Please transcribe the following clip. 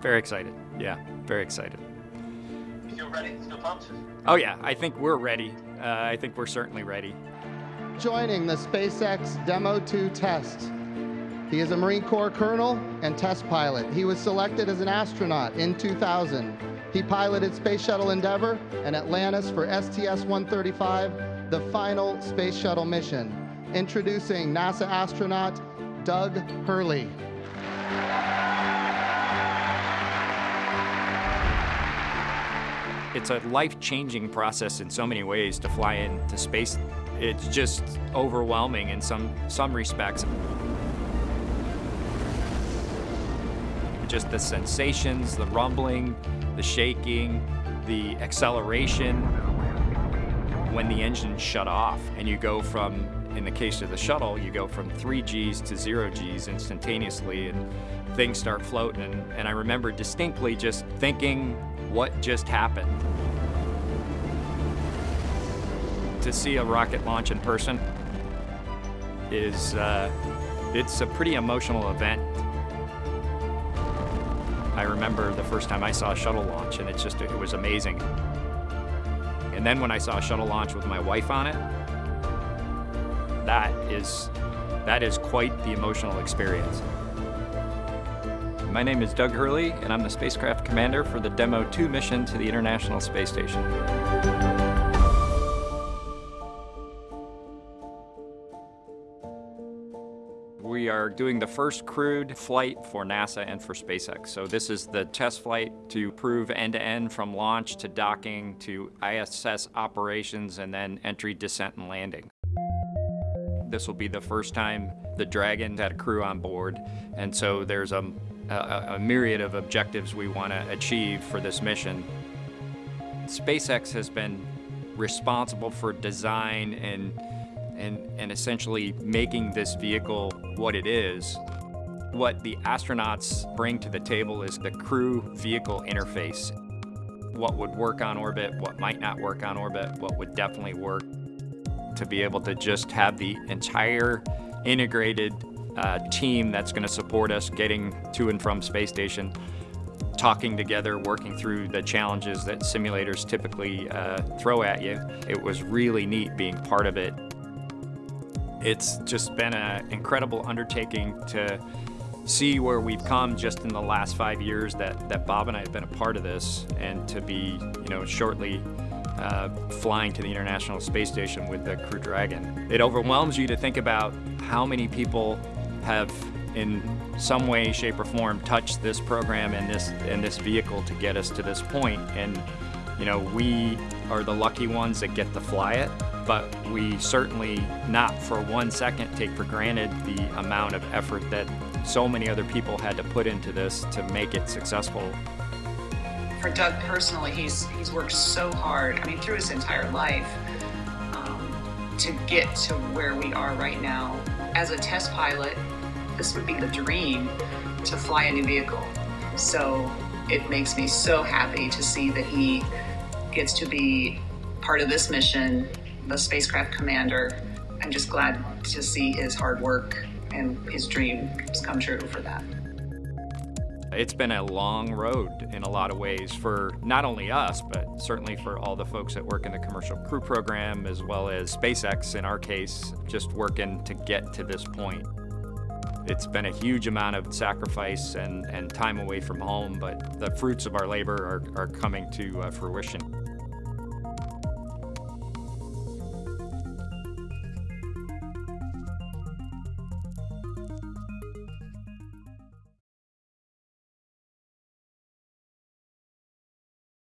Very excited. Yeah, very excited. You feel ready? Still pumped? Oh yeah, I think we're ready. Uh, I think we're certainly ready. Joining the SpaceX Demo 2 test. He is a Marine Corps colonel and test pilot. He was selected as an astronaut in 2000. He piloted Space Shuttle Endeavour and Atlantis for STS-135, the final space shuttle mission. Introducing NASA astronaut Doug Hurley. It's a life-changing process in so many ways to fly into space. It's just overwhelming in some, some respects. Just the sensations, the rumbling, the shaking, the acceleration. When the engines shut off and you go from, in the case of the shuttle, you go from three Gs to zero Gs instantaneously and things start floating. And, and I remember distinctly just thinking, what just happened? To see a rocket launch in person is, uh, it's a pretty emotional event. I remember the first time I saw a shuttle launch and it's just, it was amazing. And then when I saw a shuttle launch with my wife on it, that is, that is quite the emotional experience. My name is Doug Hurley, and I'm the spacecraft commander for the Demo 2 mission to the International Space Station. We are doing the first crewed flight for NASA and for SpaceX. So this is the test flight to prove end-to-end -end from launch to docking to ISS operations and then entry, descent, and landing. This will be the first time the Dragon had a crew on board, and so there's a, a, a myriad of objectives we want to achieve for this mission. SpaceX has been responsible for design and and, and essentially making this vehicle what it is. What the astronauts bring to the table is the crew vehicle interface. What would work on orbit, what might not work on orbit, what would definitely work. To be able to just have the entire integrated uh, team that's going to support us getting to and from space station, talking together, working through the challenges that simulators typically uh, throw at you. It was really neat being part of it. It's just been an incredible undertaking to see where we've come just in the last five years that, that Bob and I have been a part of this and to be, you know, shortly uh, flying to the International Space Station with the Crew Dragon. It overwhelms you to think about how many people have in some way, shape, or form touched this program and this and this vehicle to get us to this point. And you know, we are the lucky ones that get to fly it, but we certainly not for one second take for granted the amount of effort that so many other people had to put into this to make it successful. For Doug personally, he's he's worked so hard. I mean, through his entire life um, to get to where we are right now. As a test pilot, this would be the dream to fly a new vehicle. So it makes me so happy to see that he gets to be part of this mission, the spacecraft commander. I'm just glad to see his hard work and his dreams come true for that. It's been a long road in a lot of ways for not only us, but certainly for all the folks that work in the Commercial Crew Program, as well as SpaceX in our case, just working to get to this point. It's been a huge amount of sacrifice and, and time away from home, but the fruits of our labor are, are coming to uh, fruition.